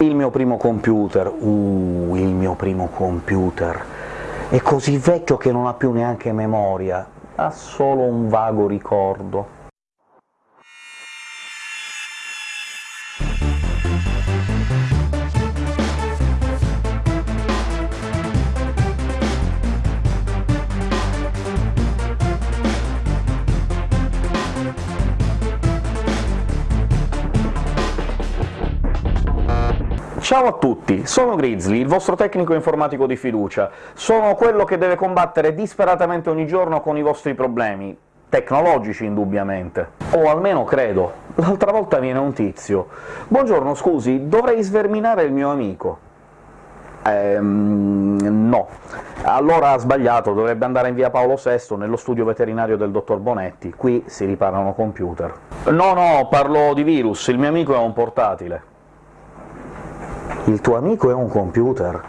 Il mio primo computer, uh, il mio primo computer, è così vecchio che non ha più neanche memoria, ha solo un vago ricordo. Ciao a tutti, sono Grizzly, il vostro tecnico informatico di fiducia. Sono quello che deve combattere disperatamente ogni giorno con i vostri problemi, tecnologici indubbiamente. O almeno credo. L'altra volta viene un tizio. «Buongiorno, scusi, dovrei sverminare il mio amico». Ehm, no. Allora ha sbagliato, dovrebbe andare in via Paolo VI, nello studio veterinario del dottor Bonetti, qui si riparano computer. No, no, parlo di virus, il mio amico è un portatile. Il tuo amico è un computer?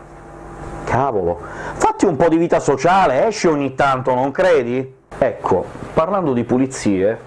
Cavolo! Fatti un po' di vita sociale, esci ogni tanto, non credi? Ecco, parlando di pulizie,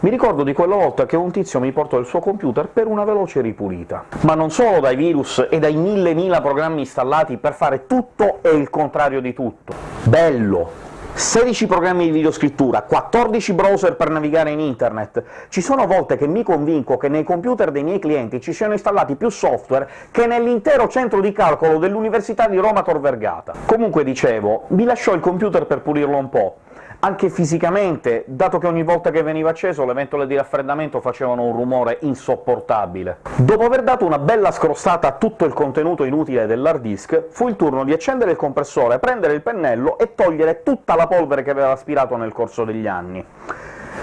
mi ricordo di quella volta che un tizio mi portò il suo computer per una veloce ripulita. Ma non solo dai virus e dai mille mila programmi installati per fare tutto e il contrario di tutto. Bello! 16 programmi di videoscrittura, 14 browser per navigare in internet. Ci sono volte che mi convinco che nei computer dei miei clienti ci siano installati più software che nell'intero centro di calcolo dell'Università di Roma Tor Vergata. Comunque, dicevo, mi lasciò il computer per pulirlo un po', anche fisicamente, dato che ogni volta che veniva acceso le ventole di raffreddamento facevano un rumore insopportabile. Dopo aver dato una bella scrostata a tutto il contenuto inutile dell'hard disk, fu il turno di accendere il compressore, prendere il pennello e togliere tutta la polvere che aveva aspirato nel corso degli anni.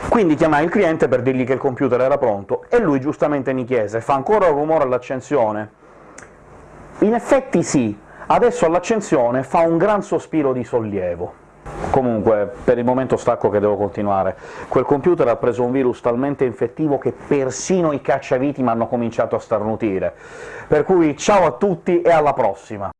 Quindi chiamai il cliente per dirgli che il computer era pronto, e lui giustamente mi chiese «Fa ancora rumore all'accensione?» In effetti sì, adesso all'accensione fa un gran sospiro di sollievo. Comunque, per il momento stacco che devo continuare. Quel computer ha preso un virus talmente infettivo che persino i cacciaviti m'hanno cominciato a starnutire. Per cui ciao a tutti e alla prossima!